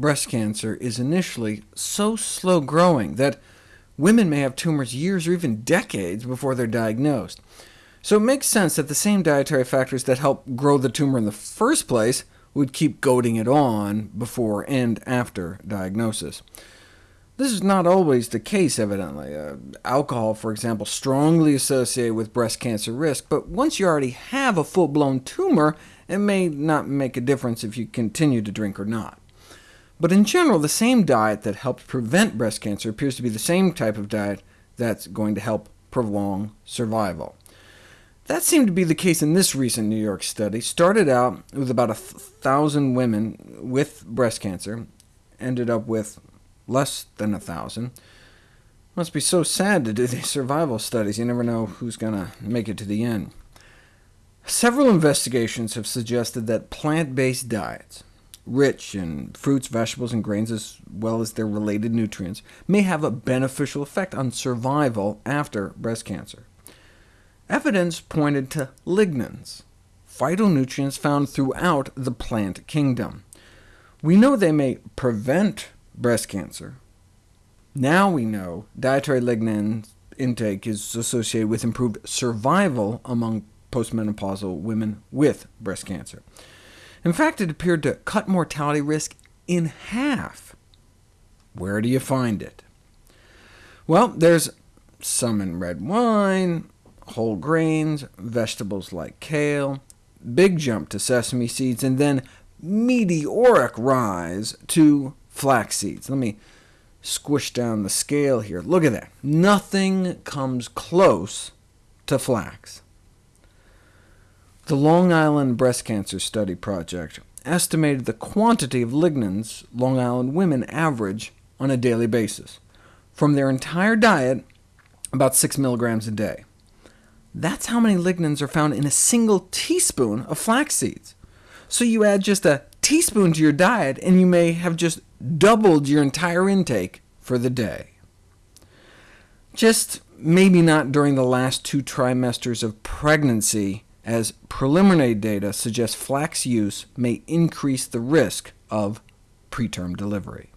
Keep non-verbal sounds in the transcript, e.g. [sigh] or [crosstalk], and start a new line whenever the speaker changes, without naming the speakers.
breast cancer is initially so slow-growing that women may have tumors years or even decades before they're diagnosed. So it makes sense that the same dietary factors that help grow the tumor in the first place would keep goading it on before and after diagnosis. This is not always the case, evidently. Uh, alcohol, for example, strongly associated with breast cancer risk, but once you already have a full-blown tumor, it may not make a difference if you continue to drink or not. But in general, the same diet that helps prevent breast cancer appears to be the same type of diet that's going to help prolong survival. That seemed to be the case in this recent New York study. Started out with about a 1,000 women with breast cancer, ended up with less than a 1,000. Must be so sad to do these [laughs] survival studies. You never know who's going to make it to the end. Several investigations have suggested that plant-based diets, rich in fruits, vegetables, and grains, as well as their related nutrients, may have a beneficial effect on survival after breast cancer. Evidence pointed to lignans, phytonutrients found throughout the plant kingdom. We know they may prevent breast cancer. Now we know dietary lignan intake is associated with improved survival among postmenopausal women with breast cancer. In fact, it appeared to cut mortality risk in half. Where do you find it? Well, there's some in red wine, whole grains, vegetables like kale, big jump to sesame seeds, and then meteoric rise to flax seeds. Let me squish down the scale here. Look at that. Nothing comes close to flax. The Long Island Breast Cancer Study Project estimated the quantity of lignans Long Island women average on a daily basis. From their entire diet, about 6 milligrams a day. That's how many lignans are found in a single teaspoon of flax seeds. So you add just a teaspoon to your diet, and you may have just doubled your entire intake for the day. Just maybe not during the last two trimesters of pregnancy, as preliminary data suggest flax use may increase the risk of preterm delivery.